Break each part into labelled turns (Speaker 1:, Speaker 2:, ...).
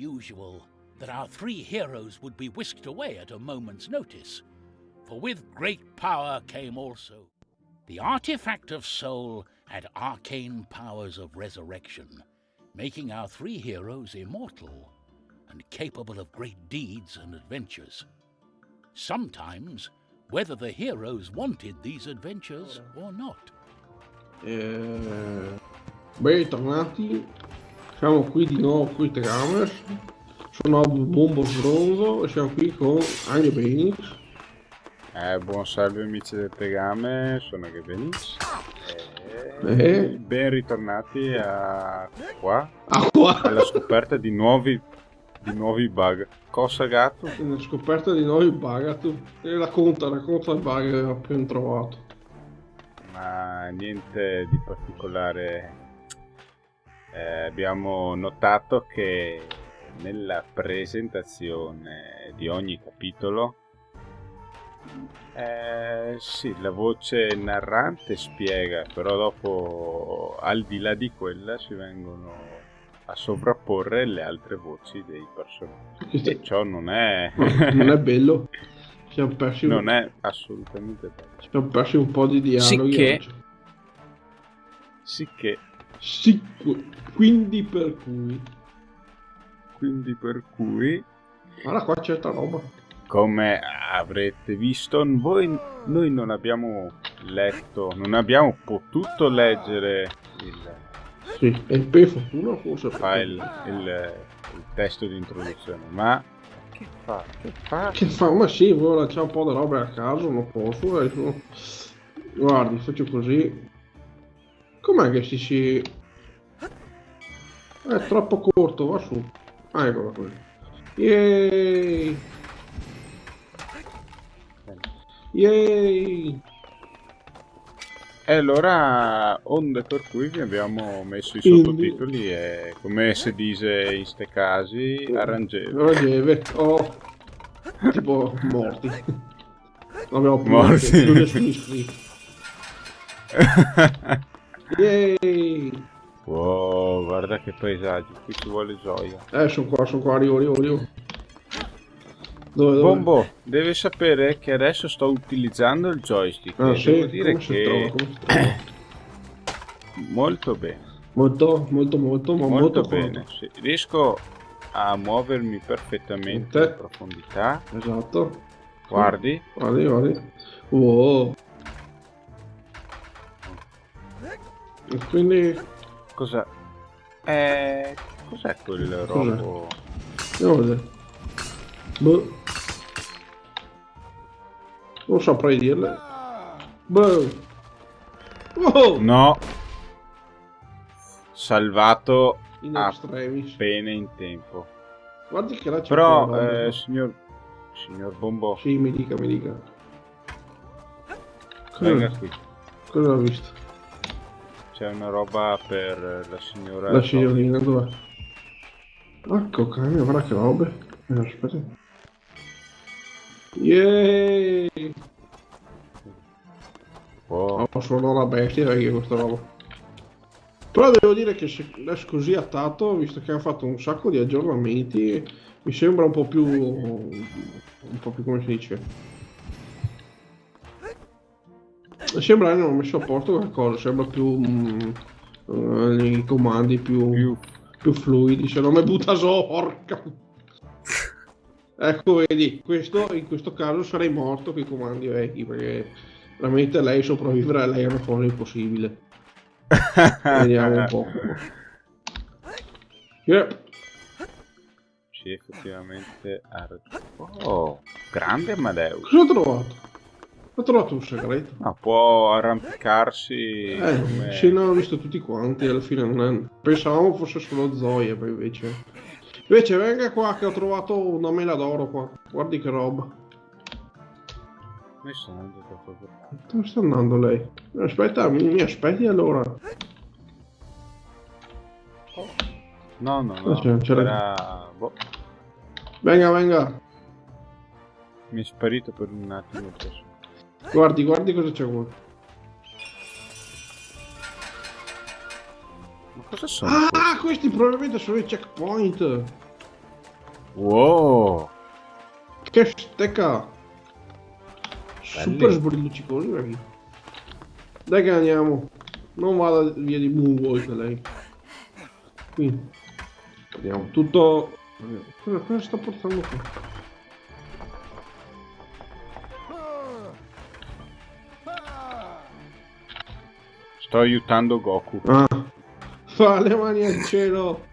Speaker 1: unusual that our three heroes would be whisked away at a moment's notice, for with great power came also the artifact of soul had arcane powers of resurrection, making our three heroes immortal and capable of great deeds and adventures. Sometimes, whether the heroes wanted these adventures or not.
Speaker 2: Eh, bentornati, siamo qui di nuovo qui Gamers. Sono Bombo Sbronzo e siamo qui con Angel Benix.
Speaker 3: Eh, buon salve amici del Tegame, sono Angel Benix. E...
Speaker 2: Eh.
Speaker 3: Ben ritornati a qua,
Speaker 2: Ah qua!
Speaker 3: alla scoperta di nuovi, di nuovi bug. Cosa gatto?
Speaker 2: Una scoperta di nuovi bug. Tu e racconta, racconta il bug che abbiamo trovato.
Speaker 3: Ma niente di particolare. Eh, abbiamo notato che nella presentazione di ogni capitolo eh, sì, la voce narrante spiega, però dopo al di là di quella si vengono a sovrapporre le altre voci dei personaggi. E ciò non è,
Speaker 2: non è bello. Siamo persi,
Speaker 3: non è assolutamente bello.
Speaker 2: ci siamo persi un po' di dialoghi.
Speaker 3: Sicché-
Speaker 2: oggi.
Speaker 3: Sicché,
Speaker 2: Sì, qu- quindi per cui.
Speaker 3: quindi per cui
Speaker 2: Guarda qua c'è sta roba.
Speaker 3: Come avrete visto, voi, noi non abbiamo letto, non abbiamo potuto leggere il
Speaker 2: Sì, e per fortuna forse
Speaker 3: file, il, il testo di introduzione, ma che fa? Che fa?
Speaker 2: Che fa? Ma sì, volevo lasciare un po' di roba a caso, non posso. adesso. Guardi, faccio così. Com'è che si si... È troppo corto, va su. Ah, eccola qui. Yay! Yay!
Speaker 3: E allora, onde per cui vi abbiamo messo i sottotitoli e come si dice in ste casi, arrangete.
Speaker 2: Rageve. Oh. Tipo morti. Non abbiamo più,
Speaker 3: Morti.
Speaker 2: iscritto. Yay!
Speaker 3: wow, guarda che paesaggio, qui ci vuole gioia.
Speaker 2: Eh, sono qua, sono qua, arrivo, arrivo, arrivo. Dove, dove?
Speaker 3: Bombo, deve sapere che adesso sto utilizzando il joystick
Speaker 2: Ah, sì,
Speaker 3: devo dire
Speaker 2: come si
Speaker 3: che
Speaker 2: trova,
Speaker 3: molto bene,
Speaker 2: Molto, molto, molto,
Speaker 3: molto,
Speaker 2: molto,
Speaker 3: bene. sì. Riesco a muovermi perfettamente in profondità.
Speaker 2: Esatto.
Speaker 3: Guardi,
Speaker 2: Guardi, guardi. Wow. E quindi,
Speaker 3: cosa eh, cos'è quel robo?
Speaker 2: a vedere. Boh. Non saprei dirle. Boh. Wow.
Speaker 3: No. Salvato
Speaker 2: In extremis.
Speaker 3: bene in tempo.
Speaker 2: Guardi che là c'è
Speaker 3: Però, eh, signor signor Bombo,
Speaker 2: Sì, mi dica, mi dica.
Speaker 3: venga
Speaker 2: Cosa,
Speaker 3: qui.
Speaker 2: cosa ho visto?
Speaker 3: C'è una roba per la signora
Speaker 2: La signorina dov'è? Ecco cambia, guarda che robe. Eh, aspetta. Yay!
Speaker 3: Oh,
Speaker 2: Oh, sono una bestia perché questa roba. Però devo dire che se adesso così a tatto, visto che hanno fatto un sacco di aggiornamenti, mi sembra un po' più... un po' più come si dice. Sembra che hanno messo a posto qualcosa, sembra più... mm, eh, i comandi più...
Speaker 3: più
Speaker 2: più fluidi, se non mi butta so. Ecco, vedi, questo, in questo caso sarei morto con i comandi vecchi, perché veramente lei sopravvivere a lei è una cosa impossibile. Vediamo un po'. Yep.
Speaker 3: Sì, effettivamente ha ragione. Oh, grande Amadeus.
Speaker 2: Cosa ho trovato? Ho trovato un segreto.
Speaker 3: Ma può arrampicarsi
Speaker 2: Eh,
Speaker 3: come...
Speaker 2: sì, no, ho visto tutti quanti, alla fine non è... Pensavamo fosse solo Zoe, poi invece... Invece venga qua che ho trovato una mela d'oro qua. Guardi che roba.
Speaker 3: Mi sono andato proprio...
Speaker 2: Dove sta andando lei? Aspetta, mi, mi aspetti allora.
Speaker 3: No, no,
Speaker 2: Ah,
Speaker 3: no.
Speaker 2: c'è- c'era-
Speaker 3: Era... boh,
Speaker 2: Venga, venga.
Speaker 3: mi è sparito per un attimo testo.
Speaker 2: Guardi, guardi cosa c'è qua.
Speaker 3: Ma cosa sono?
Speaker 2: Ah, questi probabilmente sono i checkpoint.
Speaker 3: Wow.
Speaker 2: Che stecca! Super sbrilluccicosi, ragazzi. Dai che andiamo. Non vada via di Moonwalk lei. Qui. Vediamo tutto... Cosa, cosa sta portando qua?
Speaker 3: Sto aiutando Goku.
Speaker 2: Ah. Fa le mani al cielo.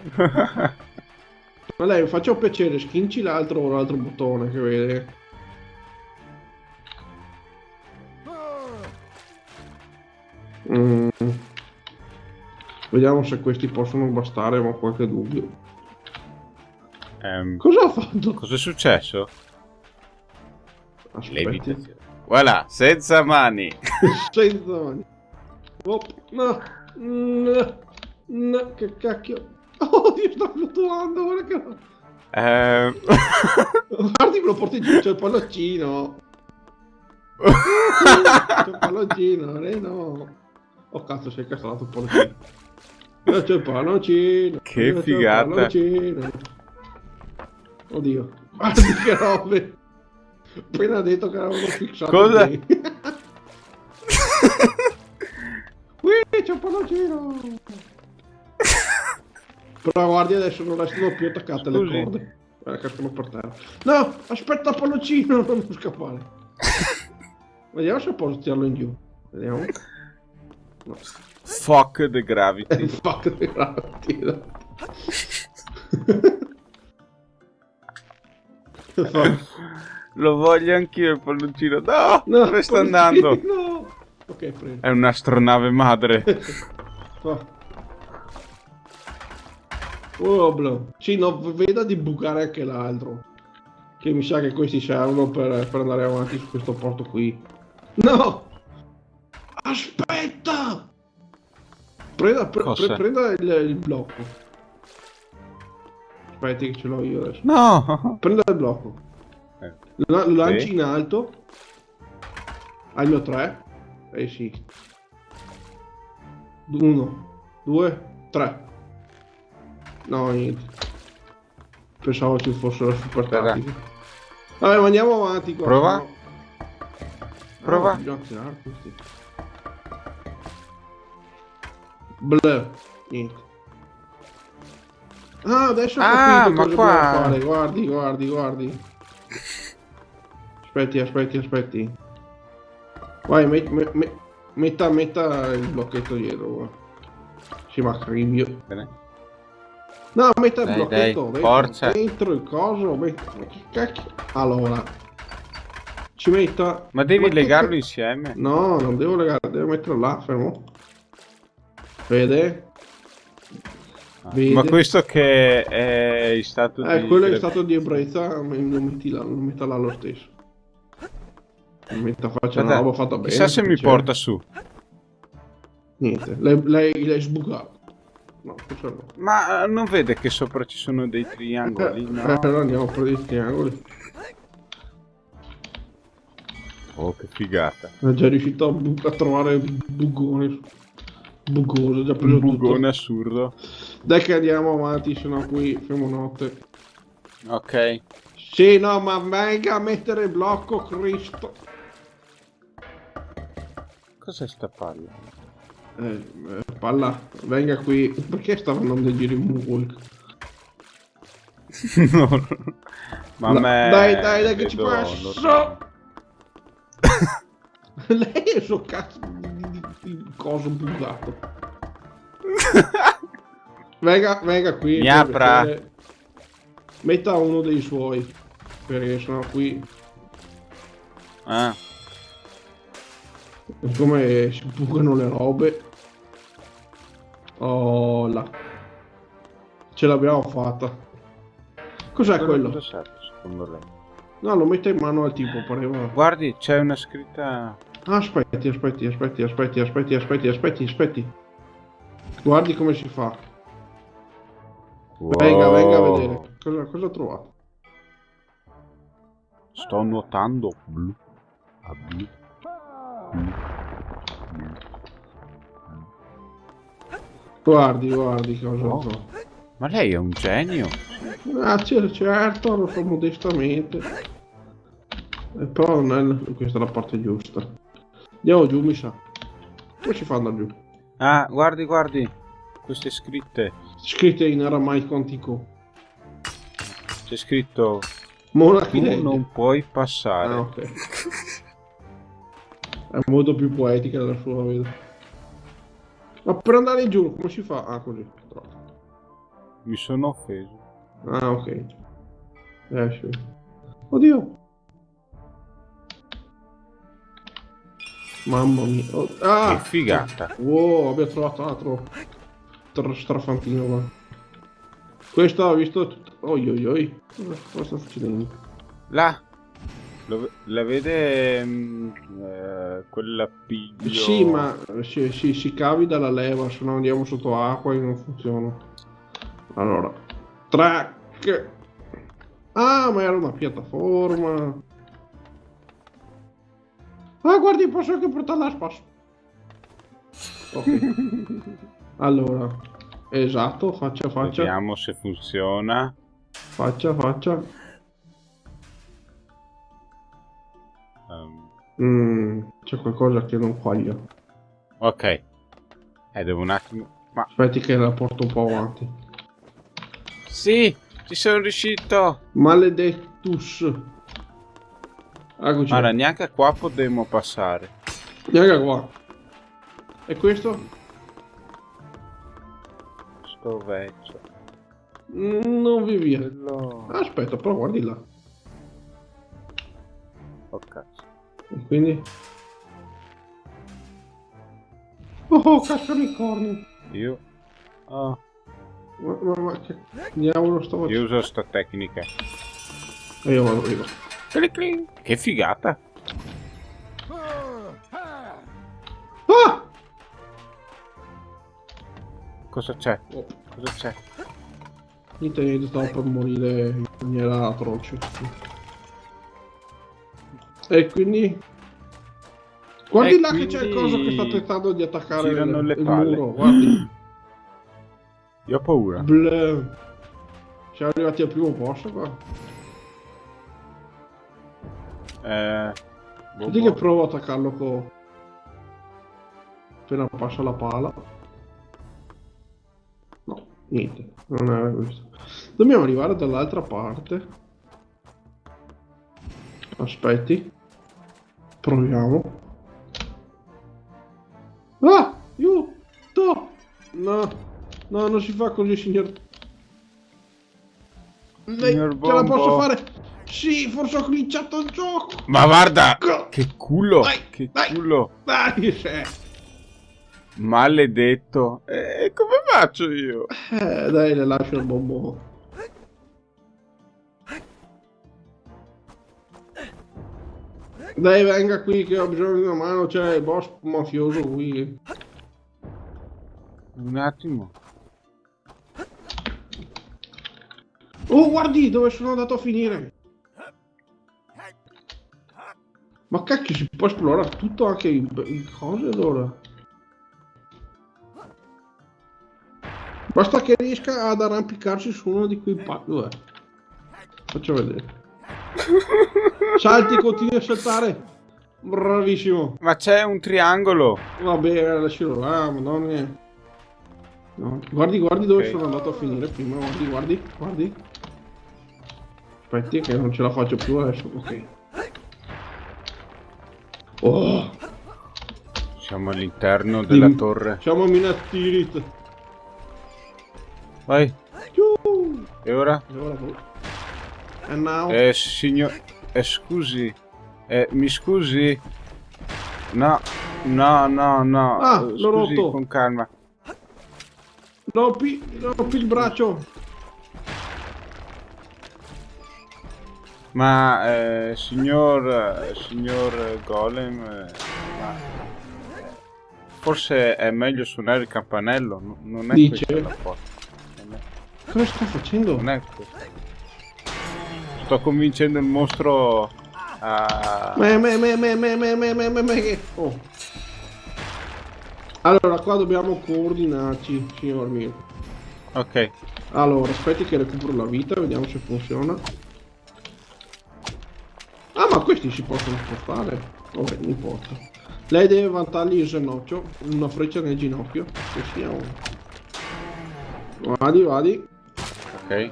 Speaker 2: Ma lei, faccio piacere, schinci l'altro l'altro bottone che vede. Mm. Vediamo se questi possono bastare, ma ho qualche dubbio.
Speaker 3: Ehm,
Speaker 2: Cosa ha fatto?
Speaker 3: cosa è successo? Levitazione. Voilà, senza mani.
Speaker 2: Senza mani. Oh, no, no, no, che cacchio. Oh, Dio, sta fluttuando, guarda che...
Speaker 3: Ehm,
Speaker 2: Guardi, me lo porti giù, c'è il palloncino. c'è il palloncino, eh no. Oh cazzo, sei castrato il palloncino. Eh, C'è il palloncino.
Speaker 3: Che
Speaker 2: eh,
Speaker 3: figata.
Speaker 2: palloncino. Oddio, guardi che robe. Appena detto che eravamo fissato.
Speaker 3: Cosa?
Speaker 2: C'è un palloncino. Però guardi adesso non restano più attaccate le
Speaker 3: Scusi.
Speaker 2: corde. Guarda che sono per terra. No, aspetta palloncino, non scappare. Vediamo se posso tirarlo in giù. Vediamo. No.
Speaker 3: fuck the gravity.
Speaker 2: Fuck the gravity.
Speaker 3: Lo voglio anch'io il palloncino. No,
Speaker 2: No,
Speaker 3: dove sta
Speaker 2: palloncino,
Speaker 3: andando?
Speaker 2: No. Ok, prego.
Speaker 3: È un'astronave madre.
Speaker 2: Oh, bro. Sì, no, veda di bucare anche l'altro. Che mi sa che questi servono per, per andare avanti su questo porto qui. No! Aspetta! Prenda, pre- pre- prenda il, il blocco. Aspetti che ce l'ho io adesso.
Speaker 3: No.
Speaker 2: Prenda il blocco.
Speaker 3: Eh.
Speaker 2: Lanci
Speaker 3: Sì.
Speaker 2: in alto. Al mio 3. Eh sì. 1, 2, 3. No, niente. Pensavo ci fossero super tattiche. Vabbè, ma andiamo avanti qua.
Speaker 3: Prova. Prova.
Speaker 2: Bisogna tirare questi. Bleh, niente. Ah, adesso ho
Speaker 3: Ah,
Speaker 2: capito
Speaker 3: ma
Speaker 2: cosa
Speaker 3: qua-
Speaker 2: fare. Guardi, guardi, guardi. Aspetti, aspetti, aspetti. Vai, met- me- me- metta, metta il blocchetto dietro. guarda. Sì, ma cribio.
Speaker 3: Bene.
Speaker 2: No, metta il
Speaker 3: Dai,
Speaker 2: blocchetto
Speaker 3: dai,
Speaker 2: dentro,
Speaker 3: forza.
Speaker 2: dentro il coso. met- che. Allora, ci metta.
Speaker 3: Ma devi
Speaker 2: che
Speaker 3: legarlo
Speaker 2: ca-
Speaker 3: insieme.
Speaker 2: No, non devo legare, devo metterlo là, fermo. Vede?
Speaker 3: Ah,
Speaker 2: Vede.
Speaker 3: Ma questo che è in stato
Speaker 2: Eh,
Speaker 3: di...
Speaker 2: quello è stato di ebbrezza, lo metti là, lo metta là lo stesso. Lo Metta faccia una
Speaker 3: Aspetta,
Speaker 2: roba fatta bene.
Speaker 3: Chissà se mi porta su.
Speaker 2: Niente, lei, è sbucato. No, no.
Speaker 3: Ma eh, non vede che sopra ci sono dei triangoli?
Speaker 2: Eh,
Speaker 3: No.
Speaker 2: allora andiamo a prendere i triangoli.
Speaker 3: Oh, che figata.
Speaker 2: È già riuscito a, a trovare bugone. Bugoso, già preso
Speaker 3: Un bugone
Speaker 2: tutto.
Speaker 3: assurdo.
Speaker 2: Dai che andiamo avanti, sennò qui fermo notte.
Speaker 3: Ok.
Speaker 2: Sì, no, ma venga a mettere il blocco, Cristo.
Speaker 3: Cos'è sta palla?
Speaker 2: Eh, eh, palla, venga qui. Perché in giro in Moonwalk?
Speaker 3: no. Ma
Speaker 2: No,
Speaker 3: me...
Speaker 2: dai, dai, dai, che ci passo. Lei è il suo cazzo di, di- di coso bugato. venga, venga qui.
Speaker 3: Mi apra.
Speaker 2: Metta uno dei suoi. Perché sennò qui,
Speaker 3: Ah,
Speaker 2: come si bucano le robe. Oh là. Ce l'abbiamo fatta. Cos'è quello?
Speaker 3: Cosa serve secondo lei?
Speaker 2: No, lo mette in mano al tipo, pareva.
Speaker 3: Guardi, c'è una scritta...
Speaker 2: Ah, Aspetti, aspetti, aspetti, aspetti, aspetti, aspetti, aspetti, aspetti. Guardi come si fa. Venga, venga a
Speaker 3: Wow.
Speaker 2: vedere. Cosa, cosa ha trovato?
Speaker 3: Sto nuotando blu. A blu. Blu.
Speaker 2: Guardi, guardi cosa
Speaker 3: Oh. Ma lei è un genio.
Speaker 2: Ah, certo, lo so modestamente. Eh, però non è questa è la parte giusta. Andiamo giù, mi sa. Come si fa ad andare giù?
Speaker 3: Ah, guardi, guardi. Queste scritte.
Speaker 2: Scritte in aramaico antico.
Speaker 3: C'è scritto
Speaker 2: Monachi
Speaker 3: tu
Speaker 2: degli.
Speaker 3: non puoi passare.
Speaker 2: Ah, ok. È molto più poetica della sua, vedo. Ma per andare giù, come si fa? Ah, così.
Speaker 3: Mi sono offeso.
Speaker 2: Ah, ok. Eh, sì. Oddio. Mamma mia. Oh, ah!
Speaker 3: Che figata.
Speaker 2: Wow, abbiamo trovato altro tra- strafantino qua. Questo ho visto... Oi oi oi. Cosa sta succedendo?
Speaker 3: Là. Lo ve- la vede mm, eh, quell'appiglio?
Speaker 2: Sì, ma si, si, si cavi dalla leva, se no andiamo sotto acqua e non funziona. Allora, track. Ah, ma era una piattaforma. Ah, guardi, posso anche portarla a spasso. Ok. allora, esatto, faccia, faccia,
Speaker 3: Vediamo se funziona.
Speaker 2: faccia, faccia.
Speaker 3: Ehm,
Speaker 2: Mm, c'è qualcosa che non quaglia.
Speaker 3: ok. Eh, devo un attimo. Ma
Speaker 2: Aspetti che la porto un po' avanti.
Speaker 3: sì, ci sono riuscito.
Speaker 2: Maledettus. Eccoci.
Speaker 3: Guarda, neanche qua potremmo passare.
Speaker 2: Neanche qua. E questo?
Speaker 3: Sto vecchio.
Speaker 2: Mm, Non vi via.
Speaker 3: Quello...
Speaker 2: Aspetta, però guardi là.
Speaker 3: Oh cazzo.
Speaker 2: E quindi? Oh, cascano i corni.
Speaker 3: Io... Oh,
Speaker 2: Ma, ma, ma che diavolo sto
Speaker 3: io
Speaker 2: facendo?
Speaker 3: uso sta tecnica.
Speaker 2: E io vado prima.
Speaker 3: Clic, clic. Che figata.
Speaker 2: Ah!
Speaker 3: Cosa c'è?
Speaker 2: Oh,
Speaker 3: Cosa c'è?
Speaker 2: niente, niente, stavo per morire in maniera atroce. E quindi? Guardi
Speaker 3: E
Speaker 2: là che c'è il
Speaker 3: quindi
Speaker 2: coso che sta tentando di attaccare
Speaker 3: tirano
Speaker 2: il,
Speaker 3: le
Speaker 2: il muro. Guardi.
Speaker 3: Io ho paura.
Speaker 2: Bleh. Siamo arrivati al primo posto qua.
Speaker 3: Eh... boh,
Speaker 2: Vedi
Speaker 3: boh.
Speaker 2: che provo a attaccarlo con... Appena passa la pala. No, niente. Non è questo. Dobbiamo arrivare dall'altra parte. Aspetti. Proviamo. Ah! Aiuto! No! No, non si fa così, signor... Lei,
Speaker 3: Signor
Speaker 2: ce la posso fare? Sì, forse ho cominciato il gioco!
Speaker 3: Ma guarda!
Speaker 2: Go!
Speaker 3: Che culo!
Speaker 2: Dai,
Speaker 3: che
Speaker 2: dai.
Speaker 3: culo!
Speaker 2: Dai, se.
Speaker 3: Maledetto! E come faccio io?
Speaker 2: Eh, dai, le lascio il bombo. Dai, venga qui che ho bisogno di una mano, c'è il boss mafioso qui.
Speaker 3: Un attimo.
Speaker 2: Oh, guardi dove sono andato a finire. Ma cacchio, si può esplorare tutto anche in, in cose allora. Basta che riesca ad arrampicarsi su uno di quei pa... Dov'è? Faccio vedere. Salti, continui a saltare. Bravissimo.
Speaker 3: Ma c'è un triangolo!
Speaker 2: Vabbè, lascialo là, madonna. No. Guardi, guardi dove
Speaker 3: Ok.
Speaker 2: sono andato a finire prima. Guardi, guardi, guardi. Aspetti che non ce la faccio più adesso. Ok. Oh,
Speaker 3: Siamo all'interno della
Speaker 2: Dimmi.
Speaker 3: torre.
Speaker 2: siamo a Minas Tirith.
Speaker 3: Vai! E ora?
Speaker 2: E ora boh. Now?
Speaker 3: Eh, signor... Eh, scusi. Eh, mi scusi? No, no, no, no.
Speaker 2: Ah,
Speaker 3: Eh,
Speaker 2: l'ho rotto.
Speaker 3: con calma.
Speaker 2: Rompi, rompi il braccio.
Speaker 3: Ma, eh, signor... eh, signor Golem... eh, ma, forse è meglio suonare il campanello. Non è
Speaker 2: Dice?
Speaker 3: questa la porta. È,
Speaker 2: Cosa sta facendo?
Speaker 3: non è questa. Sto convincendo il mostro a...
Speaker 2: Me, me, me, me, me, me, me, me, me, me, Oh. Allora, qua dobbiamo coordinarci, signor mio.
Speaker 3: Ok.
Speaker 2: Allora, aspetti che recupero la vita, vediamo se funziona. Ah, ma questi si possono spostare. Vabbè, non importa. Lei deve vantargli il ginocchio, una freccia nel ginocchio. Che sia un... Vadi, vadi.
Speaker 3: Ok.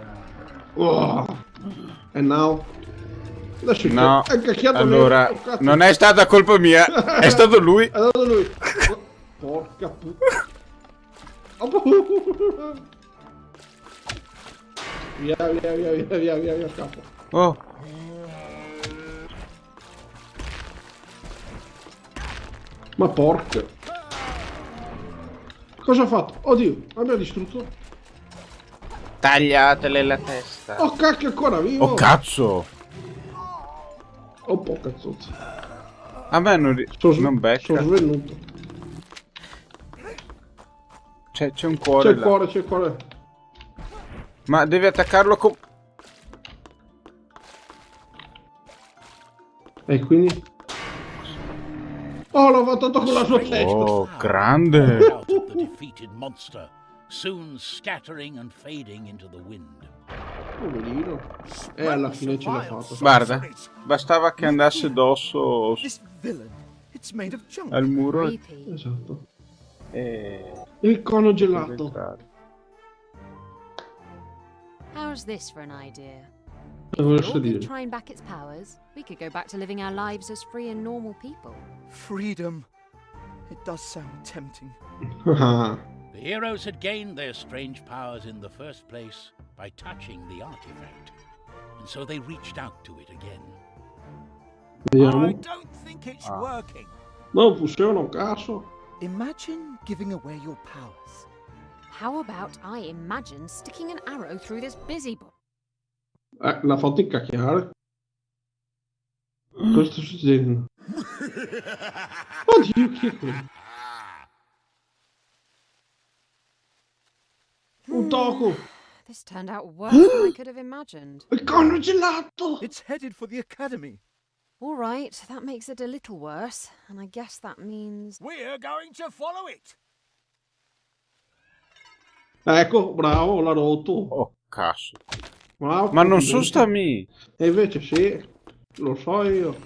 Speaker 2: Oh. And now? Adesso
Speaker 3: No, allora,
Speaker 2: nero. Oh,
Speaker 3: non è stata colpa mia, è stato lui.
Speaker 2: È dato lui. Porca puttana. Via, via, via, via, via, via, via, scappo.
Speaker 3: Oh,
Speaker 2: Ma porca. Cosa ha fatto? Oddio, abbiamo distrutto.
Speaker 3: Tagliatele la testa.
Speaker 2: Oh cacchio, ancora vivo.
Speaker 3: Oh cazzo!
Speaker 2: Oh porca zozza.
Speaker 3: A me non, ri-
Speaker 2: Sono,
Speaker 3: non
Speaker 2: sono
Speaker 3: becca.
Speaker 2: svenuto.
Speaker 3: C'è, c'è un
Speaker 2: C'è
Speaker 3: cuore
Speaker 2: il
Speaker 3: là.
Speaker 2: cuore, c'è il cuore.
Speaker 3: Ma devi attaccarlo con...
Speaker 2: E quindi? Oh, l'ho fatto con la sua testa.
Speaker 3: Oh, grande!
Speaker 1: Out of the defeated monster, soon scattering and fading into the wind.
Speaker 2: Poverino. E alla fine ce l'ha fatta.
Speaker 3: Guarda, bastava che andasse dosso
Speaker 4: This villain, it's made of junk.
Speaker 3: al muro
Speaker 2: Esatto.
Speaker 3: e...
Speaker 2: Il cono gelato.
Speaker 5: How's this for an idea?
Speaker 2: Devo
Speaker 5: We've
Speaker 2: lasciare
Speaker 5: all been trying back its powers. We could go back to living our lives as free and normal people.
Speaker 4: Freedom. It does sound tempting.
Speaker 2: Ah,
Speaker 1: The heroes had gained their strange powers in the first place by touching the artifact, and so they reached out to it again.
Speaker 2: Vediamo.
Speaker 6: don't think it's
Speaker 3: Ah.
Speaker 6: working.
Speaker 2: Non funziona un cazzo.
Speaker 4: Imagine giving away your powers.
Speaker 5: How about I imagine sticking an arrow through this busybody?
Speaker 2: L'ha fatto incacchiare. Cosa sta succedendo? Oddio, chi è quello? Un toco!
Speaker 5: This turned out worse than I could have imagined.
Speaker 2: Il cono gelato!
Speaker 4: It's headed for the academy.
Speaker 5: All right, that makes it a little worse, and I guess that means
Speaker 6: We're going to follow it.
Speaker 2: Ah, ecco, bravo, l'ha rotto.
Speaker 3: Oh, cazzo.
Speaker 2: Bravo,
Speaker 3: Ma non sono
Speaker 2: complimenti.
Speaker 3: stami!
Speaker 2: E invece sì, lo so io.